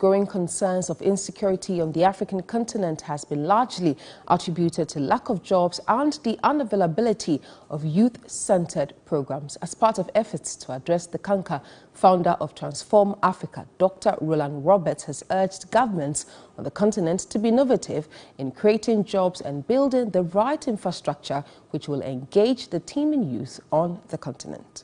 Growing concerns of insecurity on the African continent has been largely attributed to lack of jobs and the unavailability of youth-centered programs. As part of efforts to address the canker, founder of Transform Africa, Dr. Roland Roberts, has urged governments on the continent to be innovative in creating jobs and building the right infrastructure which will engage the teeming youth on the continent.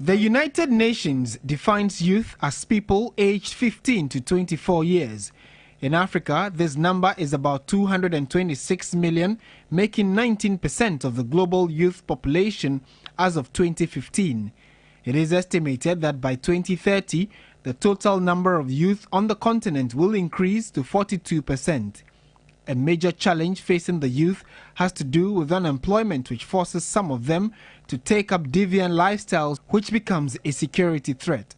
The United Nations defines youth as people aged 15 to 24 years. In Africa, this number is about 226 million, making 19% of the global youth population as of 2015. It is estimated that by 2030, the total number of youth on the continent will increase to 42%. A major challenge facing the youth has to do with unemployment, which forces some of them to take up deviant lifestyles, which becomes a security threat.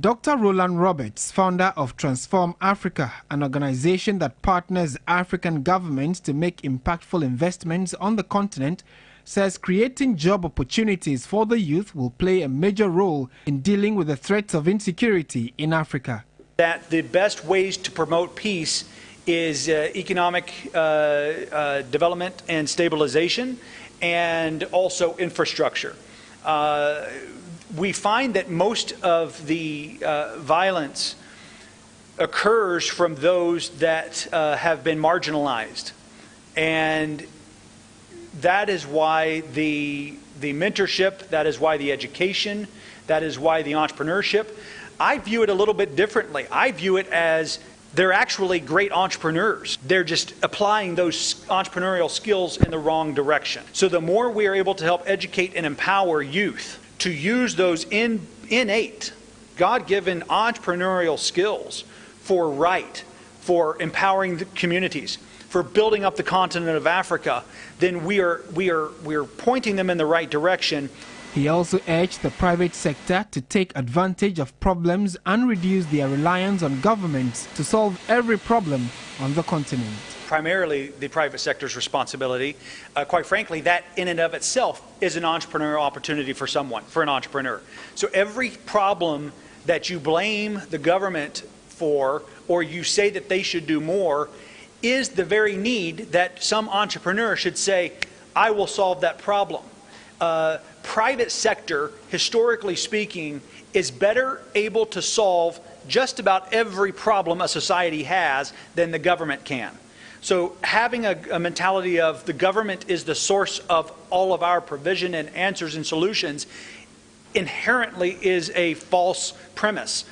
Dr. Roland Roberts, founder of Transform Africa, an organization that partners African governments to make impactful investments on the continent, says creating job opportunities for the youth will play a major role in dealing with the threats of insecurity in Africa. That the best ways to promote peace is uh, economic uh, uh, development and stabilization and also infrastructure. Uh, we find that most of the uh, violence occurs from those that have been marginalized. And that is why the, the mentorship, that is why the education, that is why the entrepreneurship. I view it a little bit differently. I view it as they're actually great entrepreneurs. They're just applying those entrepreneurial skills in the wrong direction. So the more we are able to help educate and empower youth to use those in, innate, God-given entrepreneurial skills for right, for empowering the communities, for building up the continent of Africa, then we are, we are, we are pointing them in the right direction he also urged the private sector to take advantage of problems and reduce their reliance on governments to solve every problem on the continent. Primarily the private sector's responsibility. Uh, quite frankly, that in and of itself is an entrepreneurial opportunity for someone, for an entrepreneur. So every problem that you blame the government for or you say that they should do more is the very need that some entrepreneur should say, I will solve that problem uh, private sector, historically speaking, is better able to solve just about every problem a society has than the government can. So having a, a, mentality of the government is the source of all of our provision and answers and solutions inherently is a false premise.